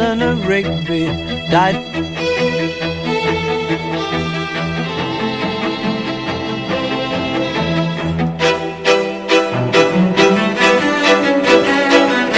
Eleanor Rigby died.